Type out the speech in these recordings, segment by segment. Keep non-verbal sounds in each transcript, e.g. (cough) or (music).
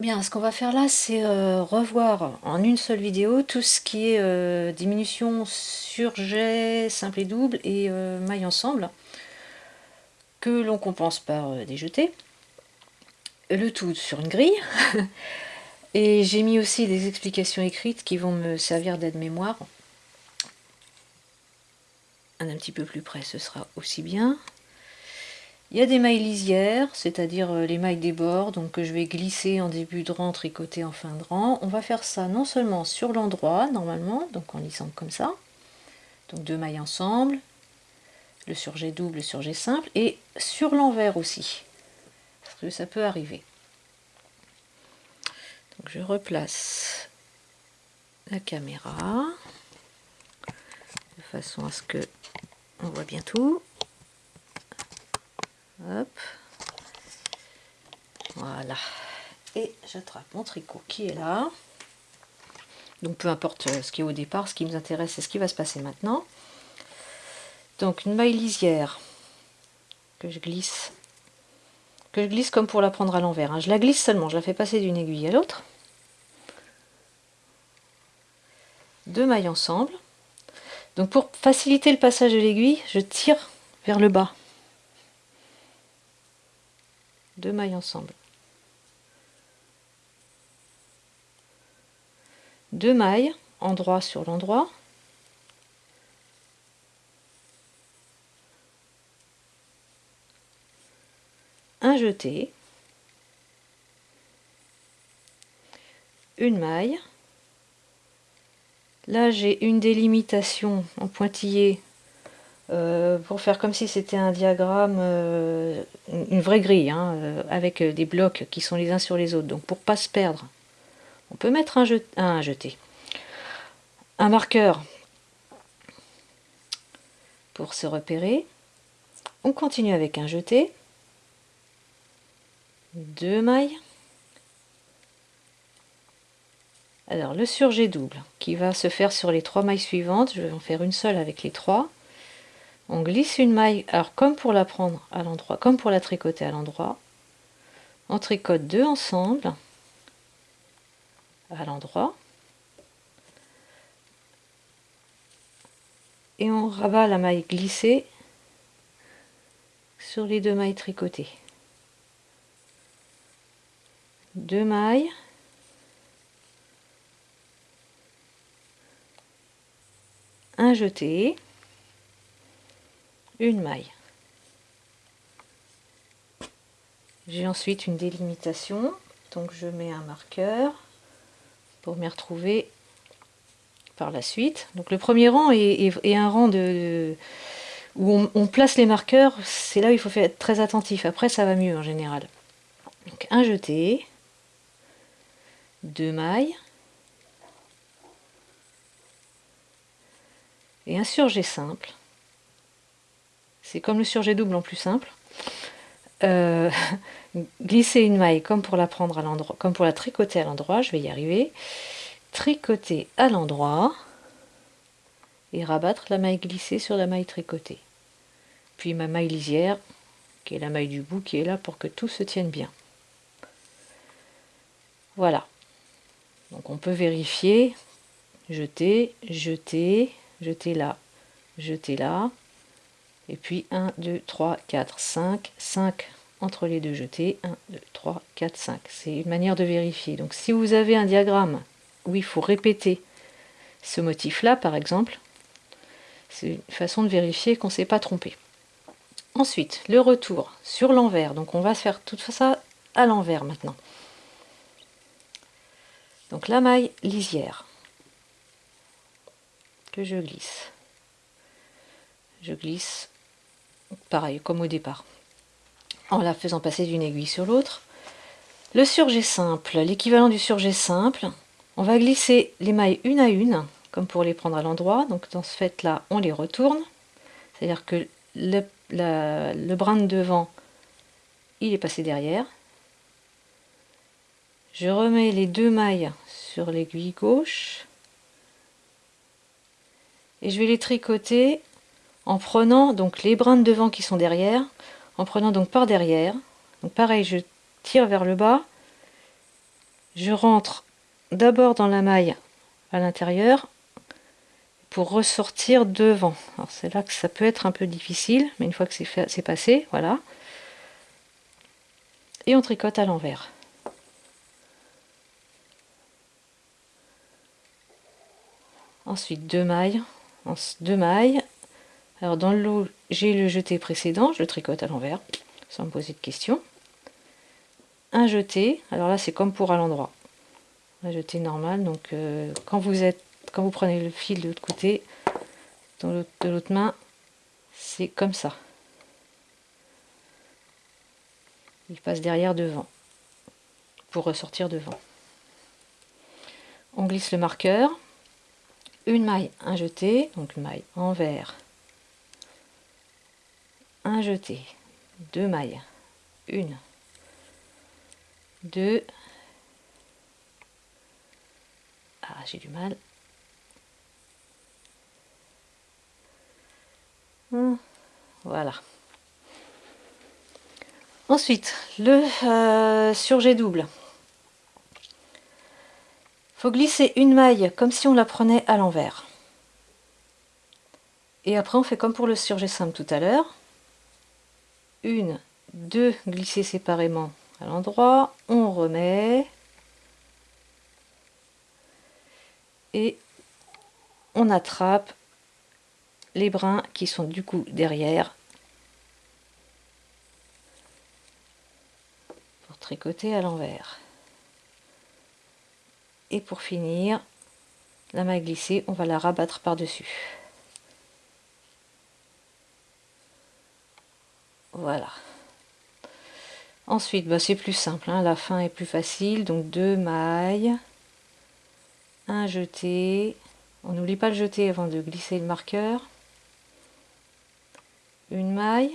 Bien, ce qu'on va faire là, c'est euh, revoir en une seule vidéo tout ce qui est euh, diminution surjet, simple et double et euh, maille ensemble, que l'on compense par des jetés. Le tout sur une grille. (laughs) et j'ai mis aussi des explications écrites qui vont me servir d'aide-mémoire. Un, un petit peu plus près, ce sera aussi bien. Il y a des mailles lisières, c'est-à-dire euh, les mailles des bords, donc que je vais glisser en début de rang, tricoter en fin de rang. On va faire ça non seulement sur l'endroit, normalement, donc en lissant comme ça, donc deux mailles ensemble, le surjet double, le surjet simple, et sur l'envers aussi, parce que ça peut arriver. Donc je replace la caméra, de façon à ce que on voit bien tout. Voilà. Et j'attrape mon tricot qui est là. Donc peu importe euh, ce qui est au départ, ce qui nous intéresse, c'est ce qui va se passer maintenant. Donc une maille lisière que je glisse, que je glisse comme pour la prendre à l'envers. Hein. Je la glisse seulement, je la fais passer d'une aiguille à l'autre. Deux mailles ensemble. Donc pour faciliter le passage de l'aiguille, je tire vers le bas. Deux mailles ensemble. Deux mailles, endroit sur l'endroit. Un jeté. Une maille. Là, j'ai une délimitation en pointillé euh, pour faire comme si c'était un diagramme, euh, une vraie grille, hein, euh, avec des blocs qui sont les uns sur les autres. Donc pour pas se perdre, on peut mettre un, un jeté. Un marqueur pour se repérer. On continue avec un jeté. Deux mailles. Alors le surjet double qui va se faire sur les trois mailles suivantes, je vais en faire une seule avec les trois on glisse une maille, alors comme pour la prendre à l'endroit, comme pour la tricoter à l'endroit, on tricote deux ensemble à l'endroit et on rabat la maille glissée sur les deux mailles tricotées. Deux mailles, un jeté, une maille. J'ai ensuite une délimitation, donc je mets un marqueur pour m'y retrouver par la suite. Donc le premier rang est, un rang de, où on, place les marqueurs, c'est là où il faut être très attentif. Après ça va mieux en général. Donc un jeté, deux mailles, et un surjet simple. C'est comme le surjet double en plus simple. Euh, (laughs) glisser une maille comme pour la prendre à l'endroit, comme pour la tricoter à l'endroit, je vais y arriver. Tricoter à l'endroit et rabattre la maille glissée sur la maille tricotée. Puis ma maille lisière, qui est la maille du bout, qui est là pour que tout se tienne bien. Voilà. Donc on peut vérifier, jeter, jeter, jeter là, jeter là, et puis 1, 2, 3, 4, 5, 5 entre les deux jetés, 1, 2, 3, 4, 5. C'est une manière de vérifier. Donc si vous avez un diagramme où il faut répéter ce motif-là, par exemple, c'est une façon de vérifier qu'on ne s'est pas trompé. Ensuite, le retour sur l'envers. Donc on va faire tout ça à l'envers maintenant. Donc la maille lisière que je glisse. Je glisse pareil, comme au départ, en la faisant passer d'une aiguille sur l'autre. Le surjet simple, l'équivalent du surjet simple, on va glisser les mailles une à une, comme pour les prendre à l'endroit. Donc dans ce fait-là, on les retourne. C'est-à-dire que le, le brin de devant, il est passé derrière. Je remets les deux mailles sur l'aiguille gauche. Et je vais les tricoter en prenant donc les brins de devant qui sont derrière, en prenant donc par derrière. Pareil, je tire vers le bas je rentre d'abord dans la maille à l'intérieur pour ressortir devant. Alors c'est là que ça peut être un peu difficile, mais une fois que c'est passé, voilà. Et on tricote à l'envers. Ensuite deux mailles, deux mailles. Alors dans le lot, j'ai le jeté précédent, je le tricote à l'envers, sans me poser de questions. Un jeté, alors là c'est comme pour à l'endroit. Un jeté normal, donc euh, quand vous êtes quand vous prenez le fil de l'autre côté, de l'autre main, c'est comme ça. Il passe derrière devant, pour ressortir devant. On glisse le marqueur, une maille, un jeté, donc une maille envers, un jeté, deux mailles, une, deux, ah j'ai du mal, Hmm. Voilà. Ensuite, le euh, surjet double. faut glisser une maille comme si on la prenait à l'envers. Et après, on fait comme pour le surjet simple tout à l'heure. Une, deux, glisser séparément à l'endroit. On remet. Et on attrape les brins qui sont du coup derrière pour tricoter à l'envers. Et pour finir, la maille glissée, on va la rabattre par-dessus. Voilà. Ensuite, bah, c'est plus simple, hein. la fin est plus facile. Donc deux mailles, un jeté. On n'oublie pas le jeter avant de glisser le marqueur une maille,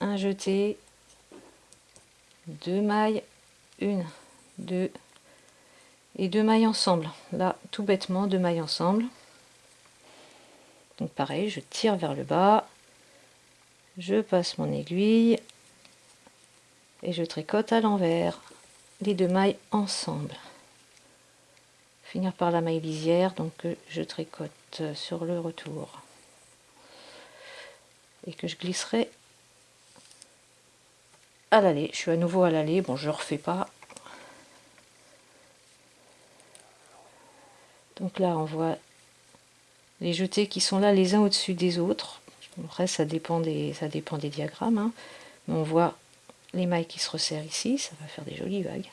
un jeté, deux mailles, une, deux et deux mailles ensemble. Là, tout bêtement, deux mailles ensemble. Donc pareil, je tire vers le bas, je passe mon aiguille et je tricote à l'envers les deux mailles ensemble. Finir par la maille lisière, donc je tricote sur le retour et que je glisserai à l'aller. Je suis à nouveau à l'aller, bon je refais pas. Donc là on voit les jetés qui sont là les uns au-dessus des autres. Après ça dépend des, ça dépend des diagrammes, hein. mais on voit les mailles qui se resserrent ici, ça va faire des jolies vagues.